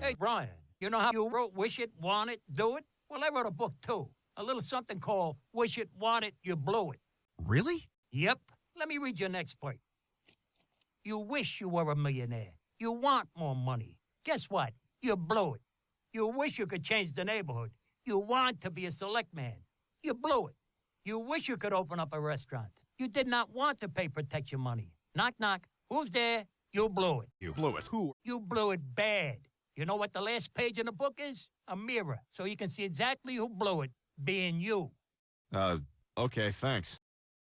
Hey, Brian, you know how you wrote Wish It, Want It, Do It? Well, I wrote a book too. A little something called Wish It, Want It, You Blew It. Really? Yep. Let me read your next part. You wish you were a millionaire. You want more money. Guess what? You blew it. You wish you could change the neighborhood. You want to be a select man. You blew it. You wish you could open up a restaurant. You did not want to pay protection money. Knock, knock. Who's there? You blew it. You blew it. Who? You blew it bad. You know what the last page in the book is? A mirror, so you can see exactly who blew it, being you. Uh, okay, thanks.